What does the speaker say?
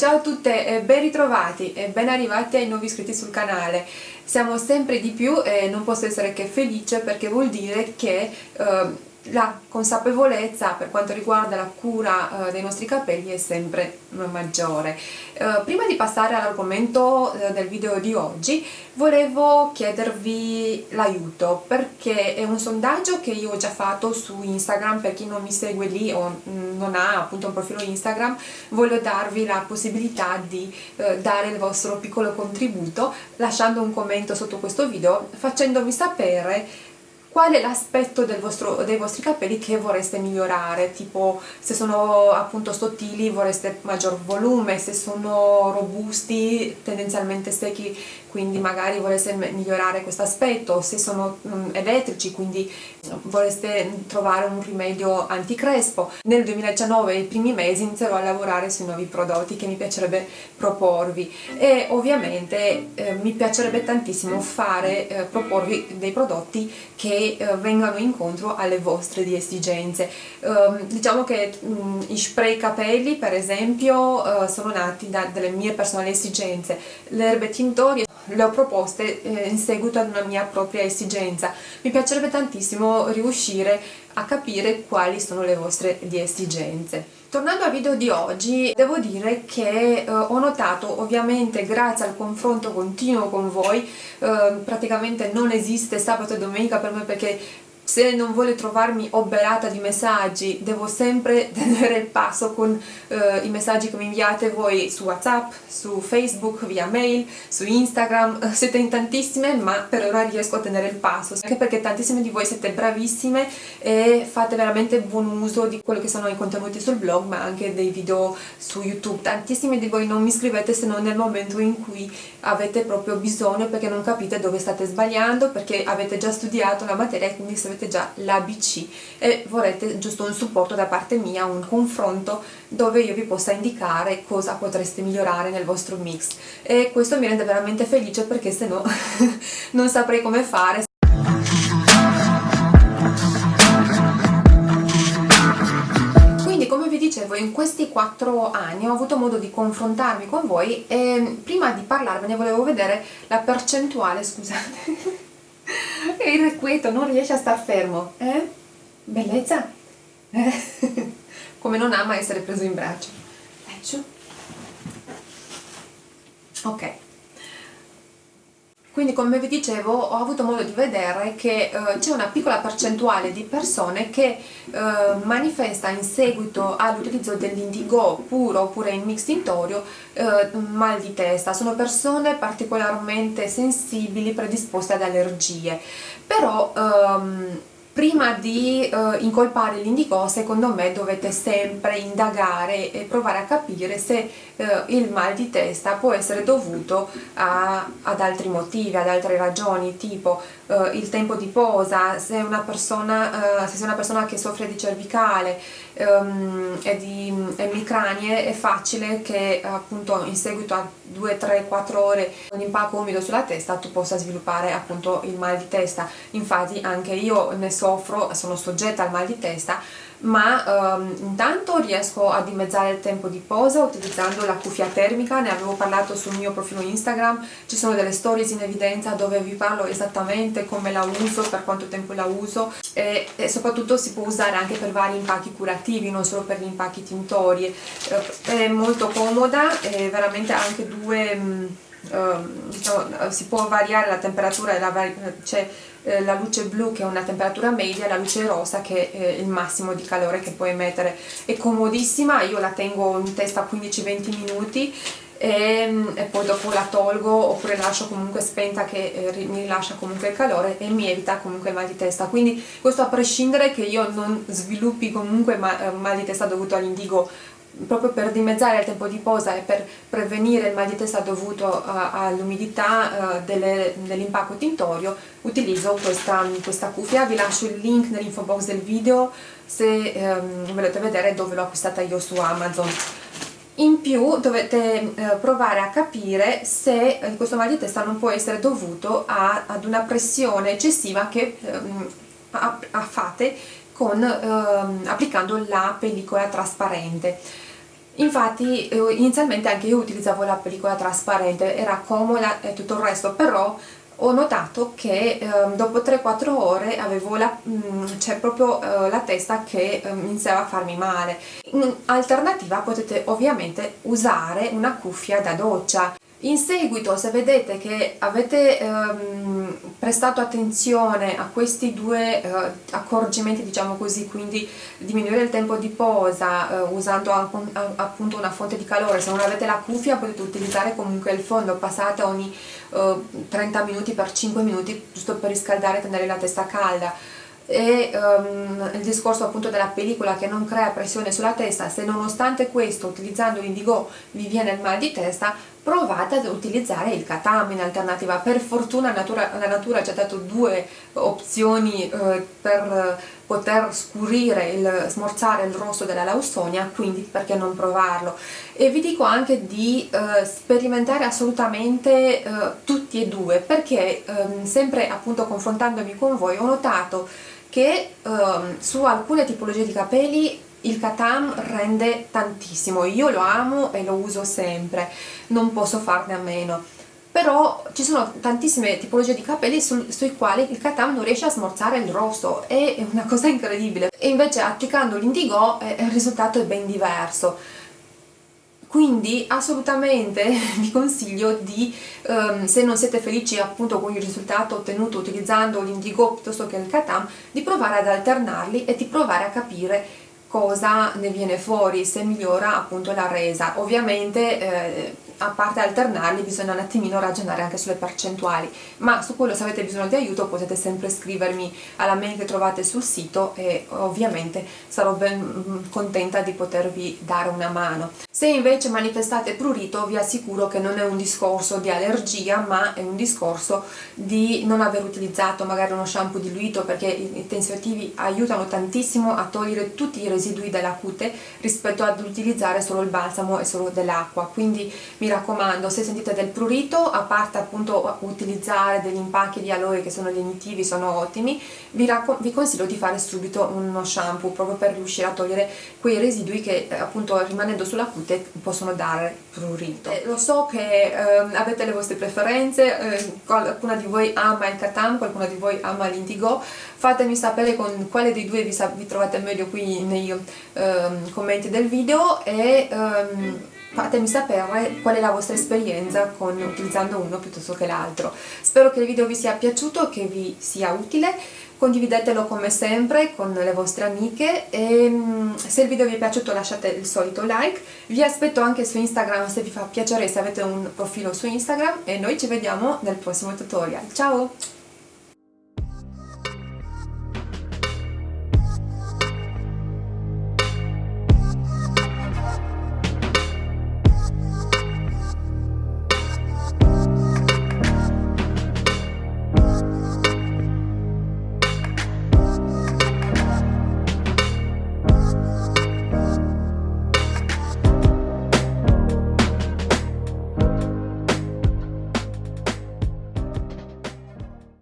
ciao a tutte e ben ritrovati e ben arrivati ai nuovi iscritti sul canale. Siamo sempre di più e non posso essere che felice perché vuol dire che eh, la consapevolezza per quanto riguarda la cura eh, dei nostri capelli è sempre maggiore. Eh, prima di passare all'argomento eh, del video di oggi volevo chiedervi l'aiuto perché è un sondaggio che io ho già fatto su Instagram per chi non mi segue lì o mm, non ha appunto un profilo Instagram voglio darvi la possibilità di eh, dare il vostro piccolo contributo lasciando un commento sotto questo video facendovi sapere qual è l'aspetto dei vostri capelli che vorreste migliorare, tipo se sono appunto sottili vorreste maggior volume, se sono robusti tendenzialmente secchi quindi magari vorreste migliorare questo aspetto, se sono um, elettrici quindi vorreste trovare un rimedio anticrespo. Nel 2019 i primi mesi inizierò a lavorare sui nuovi prodotti che mi piacerebbe proporvi. E ovviamente eh, mi piacerebbe tantissimo fare, eh, proporvi dei prodotti che eh, vengano incontro alle vostre esigenze. Ehm, diciamo che mm, i spray capelli per esempio eh, sono nati da delle mie personali esigenze, le erbe tintorie le ho proposte eh, in seguito ad una mia propria esigenza. Mi piacerebbe tantissimo riuscire a capire quali sono le vostre esigenze. Tornando al video di oggi, devo dire che eh, ho notato, ovviamente grazie al confronto continuo con voi, eh, praticamente non esiste sabato e domenica per me perché se non vuole trovarmi oberata di messaggi devo sempre tenere il passo con eh, i messaggi che mi inviate voi su whatsapp, su facebook, via mail, su instagram. Eh, siete in tantissime ma per ora riesco a tenere il passo. Anche perché tantissime di voi siete bravissime e fate veramente buon uso di quello che sono i contenuti sul blog ma anche dei video su youtube. Tantissime di voi non mi scrivete se non nel momento in cui avete proprio bisogno perché non capite dove state sbagliando perché avete già studiato la materia e quindi sapete già l'ABC e vorrete giusto un supporto da parte mia, un confronto dove io vi possa indicare cosa potreste migliorare nel vostro mix. E questo mi rende veramente felice perché se no non saprei come fare. Dicevo in questi quattro anni ho avuto modo di confrontarmi con voi e prima di parlarvene volevo vedere la percentuale, scusate e irrequieto, non riesce a star fermo, eh? Bellezza? Eh? Come non ama essere preso in braccio. Ecco. Ok. Quindi come vi dicevo ho avuto modo di vedere che eh, c'è una piccola percentuale di persone che eh, manifesta in seguito all'utilizzo dell'indigo puro oppure in mix tintorio eh, mal di testa, sono persone particolarmente sensibili, predisposte ad allergie, però ehm, di uh, incolpare l'indigo secondo me dovete sempre indagare e provare a capire se uh, il mal di testa può essere dovuto a, ad altri motivi, ad altre ragioni tipo uh, il tempo di posa, se una persona, se sei una persona che soffre di cervicale um, e di emicranie è facile che appunto in seguito a 2, 3, 4 ore con impacco umido sulla testa tu possa sviluppare appunto il mal di testa. Infatti anche io ne soffro, sono soggetta al mal di testa ma um, intanto riesco a dimezzare il tempo di posa utilizzando la cuffia termica, ne avevo parlato sul mio profilo Instagram, ci sono delle stories in evidenza dove vi parlo esattamente come la uso, per quanto tempo la uso. E, e soprattutto si può usare anche per vari impacchi curativi, non solo per gli impacchi tintori, è molto comoda e veramente anche due... Ehm, diciamo, si può variare la temperatura, c'è eh, la luce blu che è una temperatura media la luce rosa che è il massimo di calore che può emettere. È comodissima, io la tengo in testa 15-20 minuti e, e, poi dopo la tolgo oppure la lascio comunque spenta che eh, mi rilascia comunque il calore e mi evita comunque il mal di testa. Quindi questo a prescindere che io non sviluppi comunque eh, mal di testa dovuto all'indigo proprio per dimezzare il tempo di posa e per prevenire il mal di testa dovuto uh, all'umidità uh, dell'impacco tintorio utilizzo questa, questa, cuffia, vi lascio il link nell'info box del video se um, volete vedere dove l'ho acquistata io su Amazon. In più dovete eh, provare a capire se eh, questo mal di testa non può essere dovuto a, ad una pressione eccessiva che ehm, fate con, ehm, applicando la pellicola trasparente infatti eh, inizialmente anche io utilizzavo la pellicola trasparente era comoda e tutto il resto però ho notato che eh, dopo 3-4 ore avevo la, mm, cioè proprio eh, la testa che eh, iniziava a farmi male. In alternativa potete ovviamente usare una cuffia da doccia in seguito se vedete che avete ehm, prestato attenzione a questi due eh, accorgimenti diciamo così quindi diminuire il tempo di posa eh, usando appunto una fonte di calore se non avete la cuffia potete utilizzare comunque il fondo passate ogni eh, 30 minuti per 5 minuti giusto per riscaldare e tenere la testa calda. E um, il discorso appunto della pellicola che non crea pressione sulla testa, se nonostante questo utilizzando l'indigo vi viene il mal di testa, provate ad utilizzare il katam in alternativa. Per fortuna natura, la natura ci ha dato due opzioni eh, per poter scurire, il, smorzare il rosso della lausonia, quindi perché non provarlo? E vi dico anche di eh, sperimentare assolutamente eh, tutti e due, perché ehm, sempre appunto confrontandomi con voi ho notato che um, su alcune tipologie di capelli il Katam rende tantissimo, io lo amo e lo uso sempre, non posso farne a meno. Però ci sono tantissime tipologie di capelli su, sui quali il Katam non riesce a smorzare il rosso. È una cosa incredibile. E invece applicando l'indigo eh, il risultato è ben diverso. Quindi assolutamente vi consiglio di, um, se non siete felici appunto con il risultato ottenuto utilizzando l'indigo piuttosto che il katam, di provare ad alternarli e di provare a capire cosa ne viene fuori, se migliora appunto la resa. Ovviamente eh, a parte alternarli bisogna un attimino ragionare anche sulle percentuali ma su quello se avete bisogno di aiuto potete sempre scrivermi alla mail che trovate sul sito e ovviamente sarò ben mm, contenta di potervi dare una mano se invece manifestate prurito vi assicuro che non è un discorso di allergia ma è un discorso di non aver utilizzato magari uno shampoo diluito perché i tensioattivi aiutano tantissimo a togliere tutti i residui della cute rispetto ad utilizzare solo il balsamo e solo dell'acqua. Quindi mi raccomando se sentite del prurito a parte appunto utilizzare degli impacchi di aloe che sono lenitivi, sono ottimi vi, vi, consiglio di fare subito uno shampoo proprio per riuscire a togliere quei residui che eh, appunto rimanendo sulla cute possono dare prurito. Eh, lo so che eh, avete le vostre preferenze eh, qualcuna di voi ama il Katam, qualcuno di voi ama l'indigo. Fatemi sapere con quale dei due vi, vi trovate meglio qui nei ehm, commenti del video e ehm, fatemi sapere qual è la vostra esperienza con utilizzando uno piuttosto che l'altro. Spero che il video vi sia piaciuto, che vi sia utile, condividetelo come sempre con le vostre amiche e mm, se il video vi è piaciuto lasciate il solito like, vi aspetto anche su Instagram se vi fa piacere, se avete un profilo su Instagram e noi ci vediamo nel prossimo tutorial. Ciao!